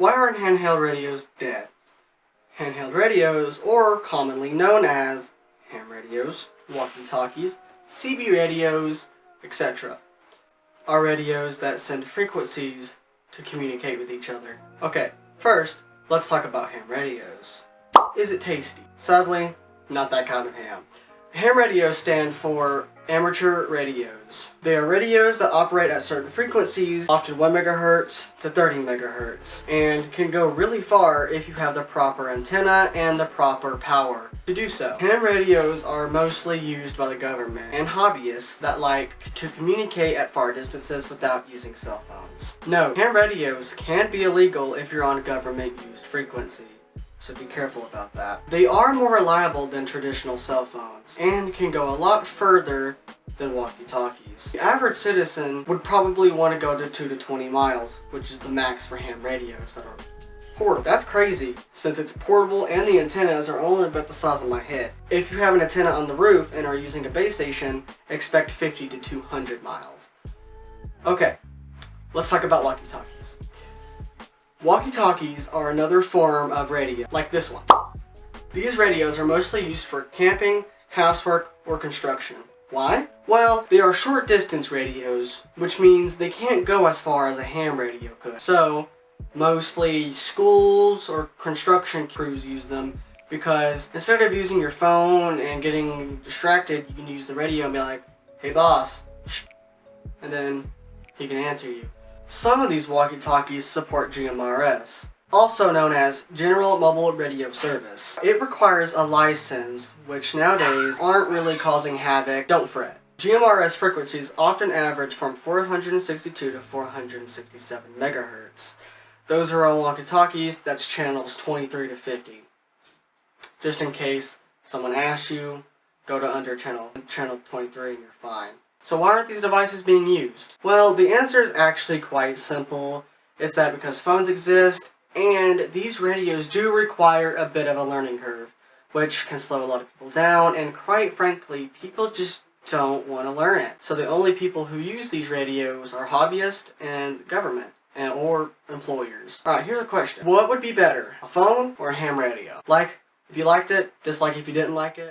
Why aren't handheld radios dead? Handheld radios, or commonly known as ham radios, walkie-talkies, CB radios, etc., are radios that send frequencies to communicate with each other. Okay, first, let's talk about ham radios. Is it tasty? Sadly, not that kind of ham. Ham radios stand for amateur radios. They are radios that operate at certain frequencies, often 1 megahertz to 30 megahertz, and can go really far if you have the proper antenna and the proper power to do so. Ham radios are mostly used by the government and hobbyists that like to communicate at far distances without using cell phones. No, ham radios can be illegal if you're on government used frequency so be careful about that. They are more reliable than traditional cell phones, and can go a lot further than walkie-talkies. The average citizen would probably want to go to 2 to 20 miles, which is the max for ham radios that are portable. That's crazy, since it's portable and the antennas are only about the size of my head. If you have an antenna on the roof and are using a base station, expect 50 to 200 miles. Okay, let's talk about walkie-talkies. Walkie-talkies are another form of radio, like this one. These radios are mostly used for camping, housework, or construction. Why? Well, they are short distance radios, which means they can't go as far as a ham radio could. So, mostly schools or construction crews use them because instead of using your phone and getting distracted, you can use the radio and be like, hey boss, and then he can answer you. Some of these walkie-talkies support GMRS, also known as General Mobile Radio Service. It requires a license, which nowadays aren't really causing havoc, don't fret. GMRS frequencies often average from 462 to 467 megahertz. Those are on walkie-talkies, that's channels 23 to 50. Just in case someone asks you, go to under channel, channel 23 and you're fine. So why aren't these devices being used? Well, the answer is actually quite simple. It's that because phones exist, and these radios do require a bit of a learning curve, which can slow a lot of people down, and quite frankly, people just don't want to learn it. So the only people who use these radios are hobbyists and government. And, or employers. Alright, here's a question. What would be better, a phone or a ham radio? Like if you liked it, dislike if you didn't like it.